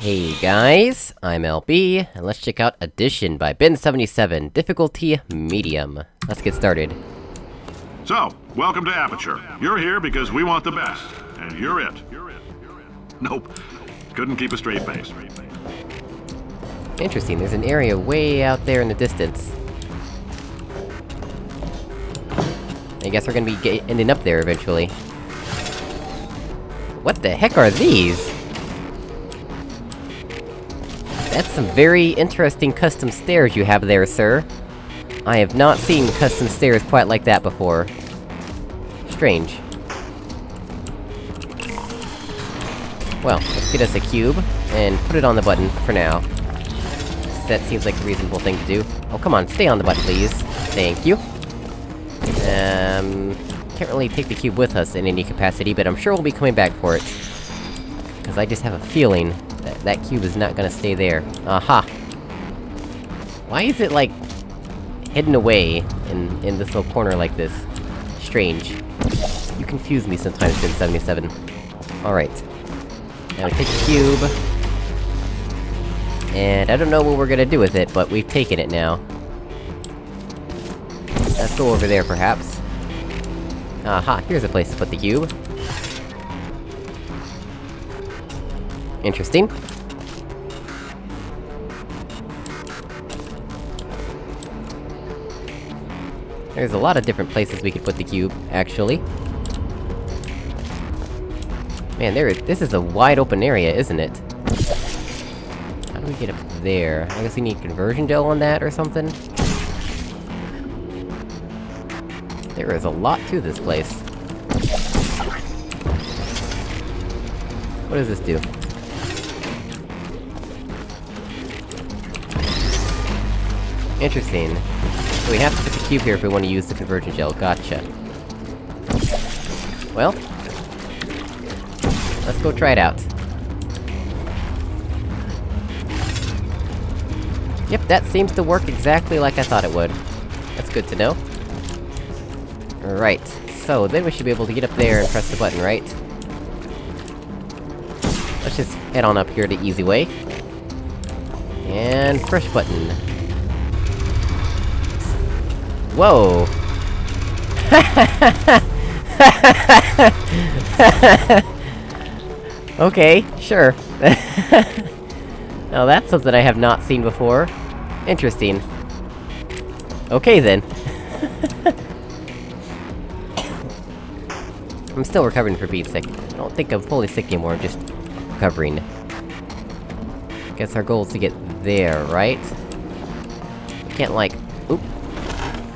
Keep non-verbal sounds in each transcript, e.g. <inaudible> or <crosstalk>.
Hey guys, I'm LB, and let's check out Addition by Ben77, difficulty medium. Let's get started. So, welcome to Aperture. You're here because we want the best, and you're it. You're it. Nope. Couldn't keep a straight face. Interesting, there's an area way out there in the distance. I guess we're gonna be ending up there eventually. What the heck are these? That's some very interesting custom stairs you have there, sir. I have not seen custom stairs quite like that before. Strange. Well, let's get us a cube, and put it on the button, for now. That seems like a reasonable thing to do. Oh, come on, stay on the button, please. Thank you. Um... Can't really take the cube with us in any capacity, but I'm sure we'll be coming back for it. Because I just have a feeling that that cube is not gonna stay there. Aha! Why is it, like, hidden away in, in this little corner like this? Strange. You confuse me sometimes, Ben77. Alright. Now we take the cube... And I don't know what we're gonna do with it, but we've taken it now. Let's go over there, perhaps. Aha, here's a place to put the cube. Interesting. There's a lot of different places we could put the cube, actually. Man, there is- this is a wide open area, isn't it? How do we get up there? I guess we need conversion gel on that or something? There is a lot to this place. What does this do? Interesting. So we have to put the cube here if we want to use the conversion gel, gotcha. Well... Let's go try it out. Yep, that seems to work exactly like I thought it would. That's good to know. Right, so then we should be able to get up there and press the button, right? Let's just head on up here the easy way. And push button. Whoa! <laughs> okay, sure. <laughs> now that's something I have not seen before. Interesting. Okay then. <laughs> I'm still recovering from being sick. I don't think I'm fully sick anymore, I'm just... recovering. Guess our goal is to get there, right? Can't, like... Oop!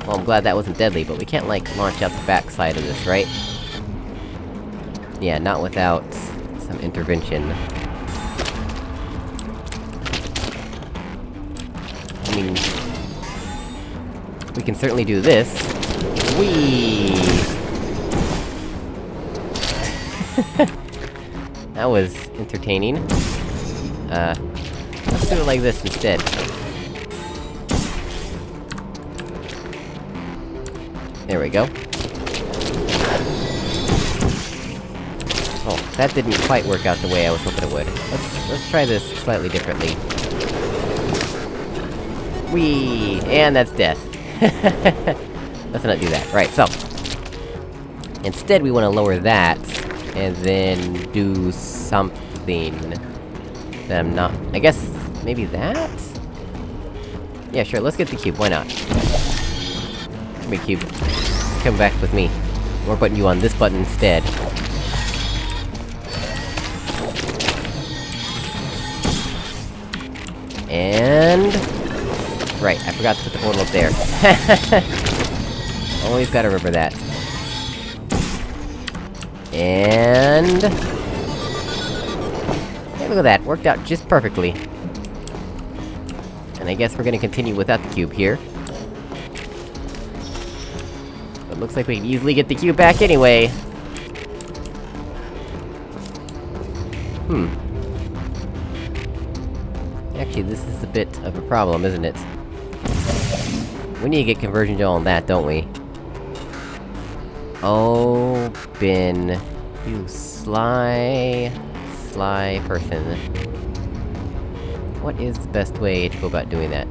Well, I'm glad that wasn't deadly, but we can't, like, launch out the backside of this, right? Yeah, not without... some intervention. I mean... We can certainly do this. Whee! <laughs> that was entertaining. Uh, let's do it like this instead. There we go. Oh, that didn't quite work out the way I was hoping it would. Let's- let's try this slightly differently. Whee! And that's death. <laughs> let's not do that. Right, so... Instead, we wanna lower that, and then do something... that I'm not... I guess... maybe that? Yeah, sure, let's get the cube, why not? Come here, cube. Come back with me. We're putting you on this button instead. And... Right, I forgot to put the portal up there. <laughs> Always gotta remember that. And... Hey, look at that, worked out just perfectly. And I guess we're gonna continue without the cube here. Looks like we can easily get the cube back anyway. Hmm. Actually, this is a bit of a problem, isn't it? We need to get conversion gel on that, don't we? Oh, Ben... You sly... sly person. what is the best way to go about doing that?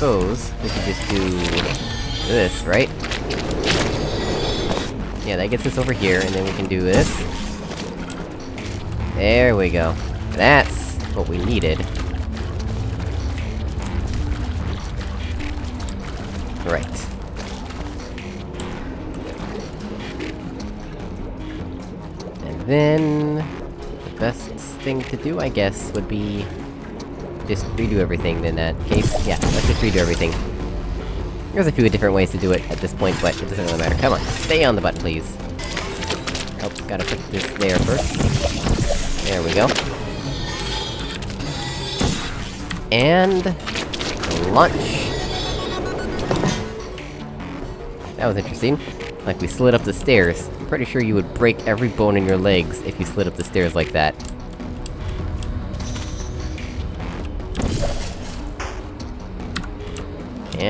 Suppose we could just do... this, right? Yeah, that gets us over here, and then we can do this. There we go. That's what we needed. Right. And then... The best thing to do, I guess, would be... Just redo everything in that uh, case. Yeah, let's just redo everything. There's a few different ways to do it at this point, but it doesn't really matter. Come on, stay on the button, please. Oh, gotta put this there first. There we go. And... Lunch! That was interesting. Like we slid up the stairs. I'm pretty sure you would break every bone in your legs if you slid up the stairs like that.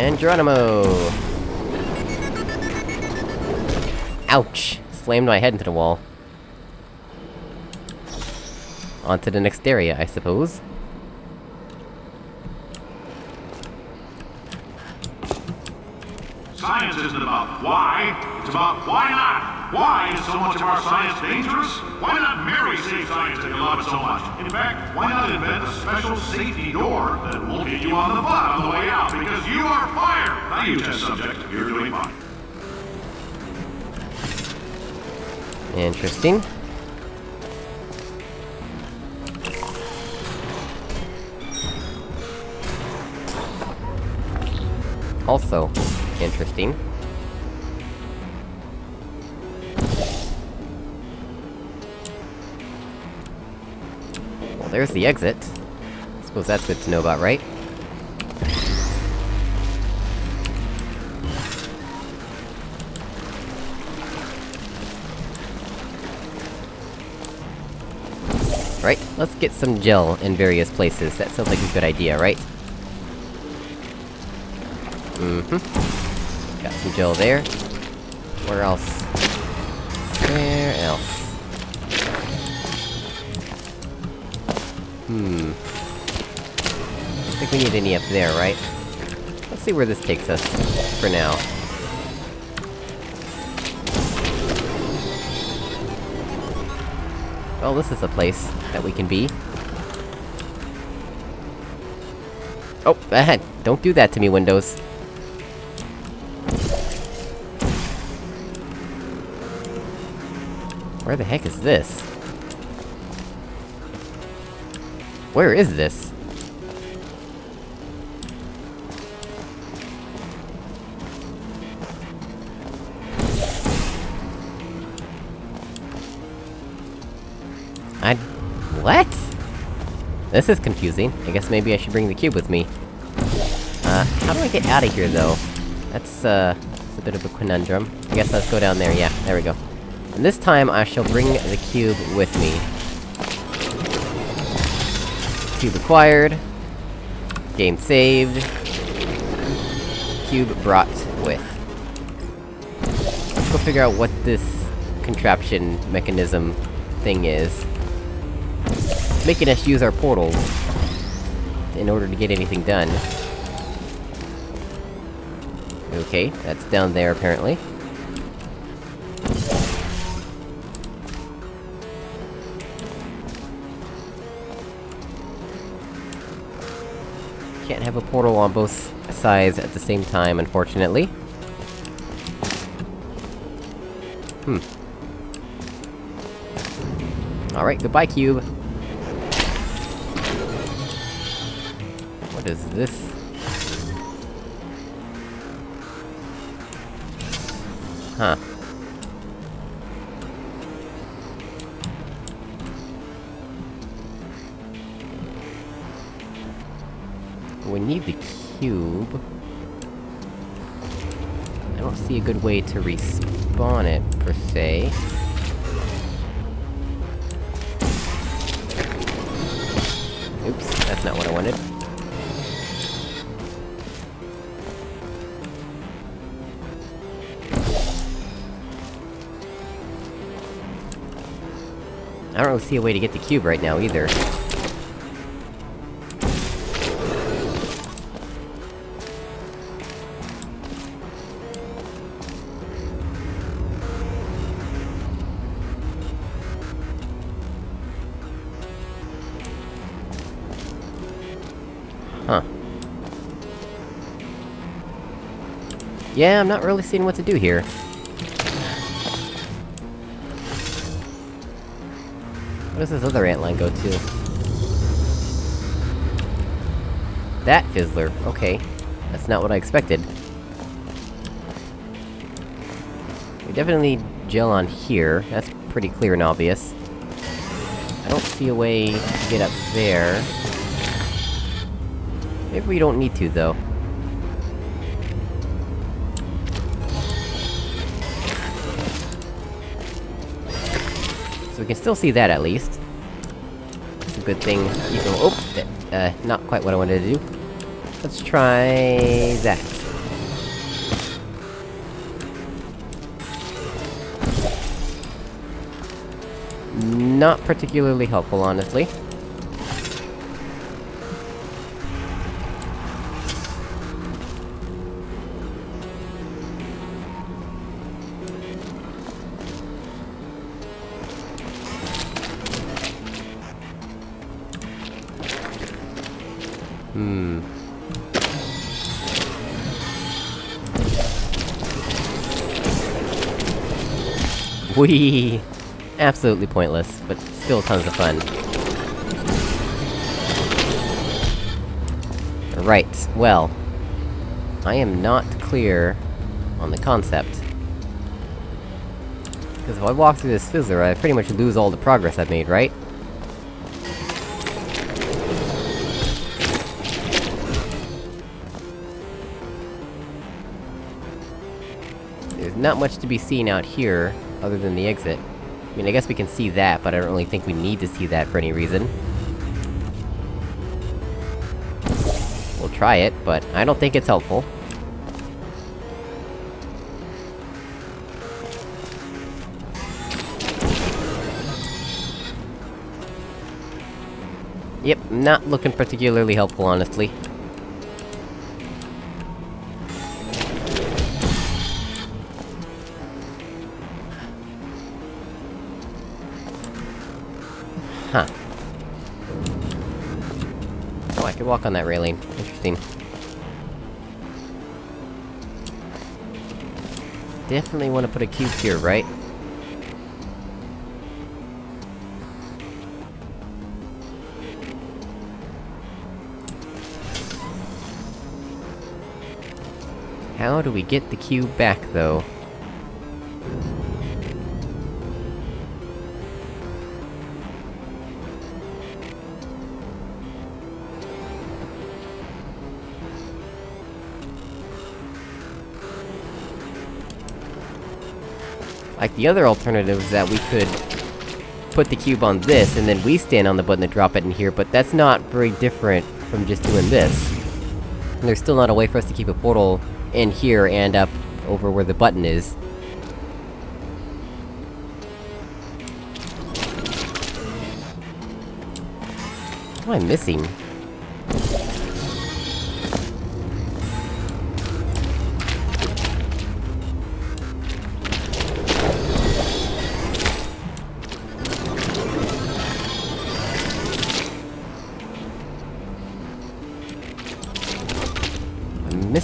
And Geronimo! Ouch! Slammed my head into the wall. On to the next area, I suppose. Science isn't about why, it's about why not. Why is so much of our science dangerous? Why not marry safe science if you love it so much? In fact, why not invent a special safety door that won't hit you on the butt on the way out because you are fired? Now you test subject, you're doing fine. Interesting. Also, interesting. There's the exit. I Suppose that's good to know about, right? Right, let's get some gel in various places. That sounds like a good idea, right? Mm-hmm. Got some gel there. Where else? Where else? Hmm. Don't think we need any up there, right? Let's see where this takes us, for now. Well, this is a place that we can be. Oh, ahead! Don't do that to me, Windows! Where the heck is this? Where is this? I... What? This is confusing. I guess maybe I should bring the cube with me. Uh, how do I get out of here, though? That's, uh... It's a bit of a conundrum. I guess let's go down there, yeah, there we go. And this time, I shall bring the cube with me. Cube acquired. Game saved. Cube brought with. Let's go figure out what this contraption mechanism thing is. It's making us use our portals in order to get anything done. Okay, that's down there apparently. Can't have a portal on both sides at the same time, unfortunately. Hmm. Alright, goodbye, cube. What is this? Huh. we need the cube. I don't see a good way to respawn it, per se. Oops, that's not what I wanted. I don't really see a way to get the cube right now, either. Yeah, I'm not really seeing what to do here. Where does this other antline go to? That fizzler, okay. That's not what I expected. We definitely need gel on here, that's pretty clear and obvious. I don't see a way to get up there. Maybe we don't need to, though. We can still see that, at least. It's a good thing, oh! Uh, not quite what I wanted to do. Let's try... that. Not particularly helpful, honestly. Hmm. Whee! Absolutely pointless, but still tons of fun. Right, well... I am not clear on the concept. Because if I walk through this fizzler, I pretty much lose all the progress I've made, right? There's not much to be seen out here, other than the exit. I mean, I guess we can see that, but I don't really think we need to see that for any reason. We'll try it, but I don't think it's helpful. Yep, not looking particularly helpful, honestly. Oh, I could walk on that railing. Interesting. Definitely want to put a cube here, right? How do we get the cube back, though? Like, the other alternative is that we could... put the cube on this, and then we stand on the button to drop it in here, but that's not very different from just doing this. And there's still not a way for us to keep a portal in here and up over where the button is. What am I missing?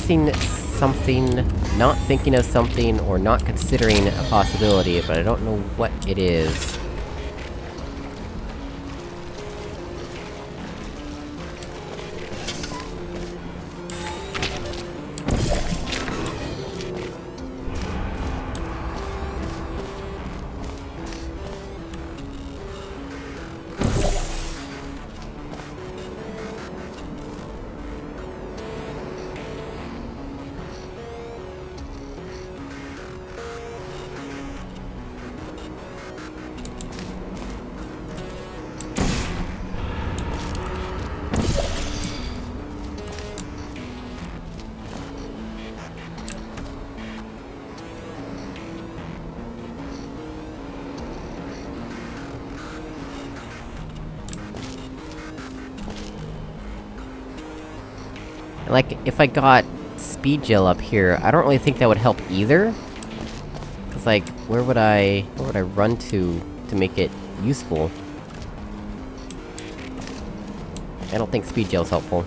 Missing something, not thinking of something, or not considering a possibility, but I don't know what it is. Like, if I got speed gel up here, I don't really think that would help either. Cause like, where would I... where would I run to, to make it useful? I don't think speed gel's helpful.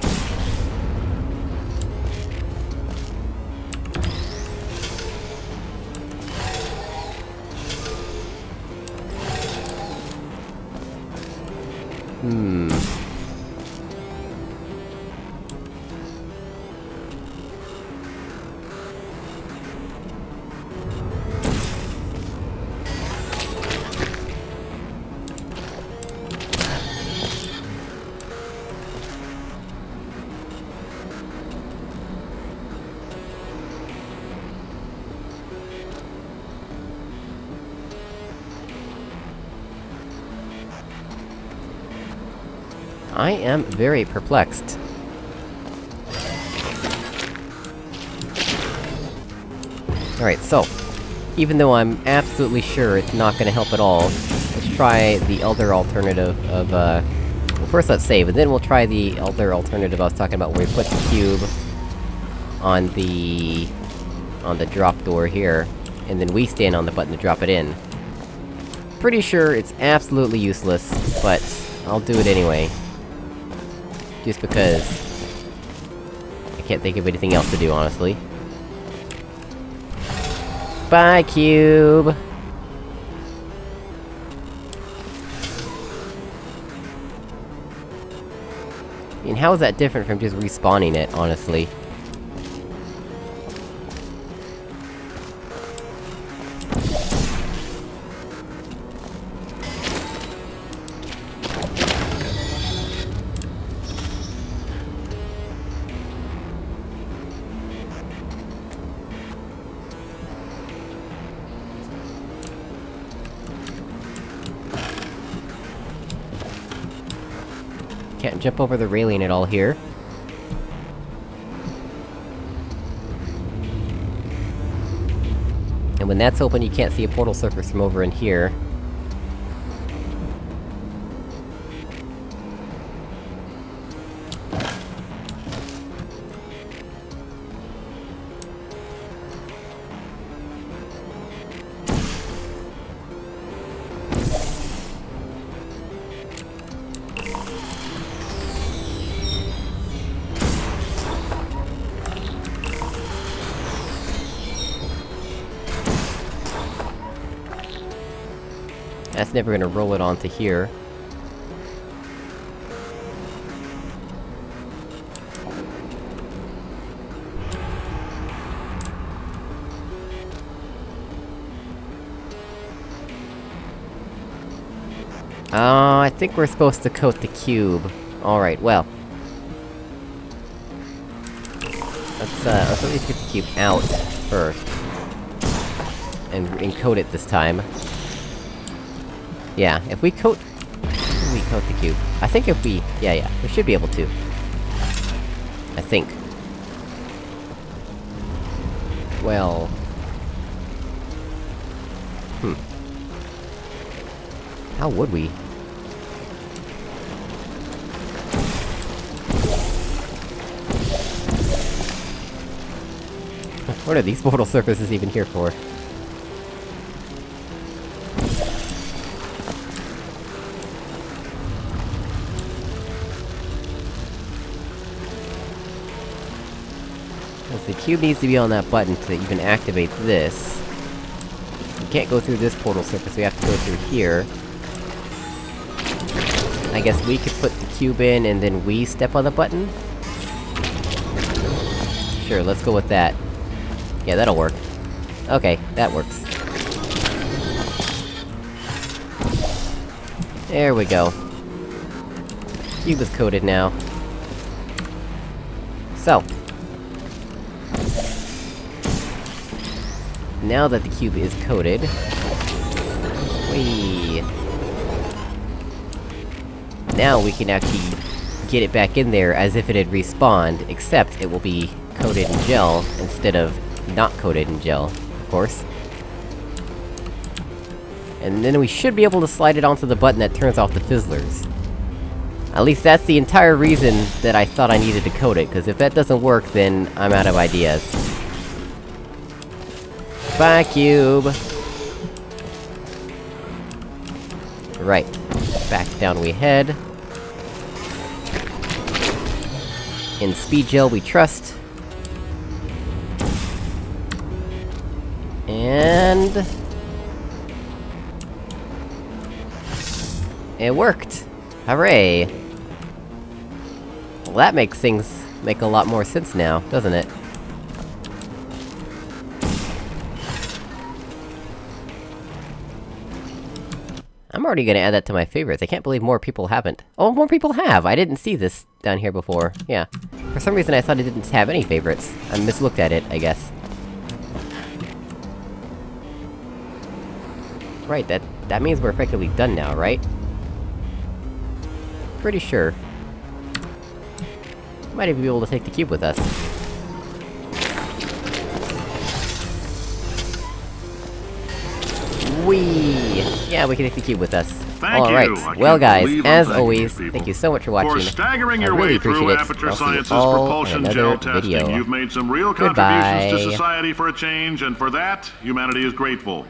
Hmm... I am very perplexed. Alright, so... Even though I'm absolutely sure it's not gonna help at all, let's try the other alternative of, uh... Well, first let's save, and then we'll try the other alternative I was talking about, where we put the cube... on the... on the drop door here, and then we stand on the button to drop it in. Pretty sure it's absolutely useless, but I'll do it anyway. Just because... I can't think of anything else to do, honestly. Bye, Cube! I mean, how is that different from just respawning it, honestly? Can't jump over the railing at all here. And when that's open, you can't see a portal surface from over in here. That's never gonna roll it onto here. Oh, I think we're supposed to coat the cube. Alright, well. Let's, uh, let's at least get the cube out, first. And encode it this time. Yeah, if we coat... we coat the cube. I think if we... yeah, yeah, we should be able to. I think. Well... Hmm. How would we? <laughs> what are these <laughs> portal surfaces even here for? The cube needs to be on that button to even activate this. We can't go through this portal surface, we have to go through here. I guess we could put the cube in, and then we step on the button? Sure, let's go with that. Yeah, that'll work. Okay, that works. There we go. Cube is coated now. So, now that the cube is coated... Whee! Now we can actually get it back in there as if it had respawned, except it will be coated in gel, instead of not coated in gel, of course. And then we should be able to slide it onto the button that turns off the fizzlers. At least that's the entire reason that I thought I needed to coat it, because if that doesn't work, then I'm out of ideas. Bye, cube! Right. Back down we head. In speed gel we trust. And... It worked! Hooray! Well, that makes things make a lot more sense now, doesn't it? Already gonna add that to my favorites, I can't believe more people haven't. Oh, more people have! I didn't see this down here before, yeah. For some reason I thought it didn't have any favorites. I mislooked at it, I guess. Right, that- that means we're effectively done now, right? Pretty sure. Might even be able to take the cube with us. Whee! Yeah, we can cube with us. Thank Alright, you. Well guys, as always, people. thank you so much for watching. For staggering I your really way through appreciate it. Aperture I'll see you Science's all propulsion another gel testing, video. you've made some real Goodbye. contributions to society for a change, and for that, humanity is grateful.